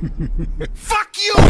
Fuck you!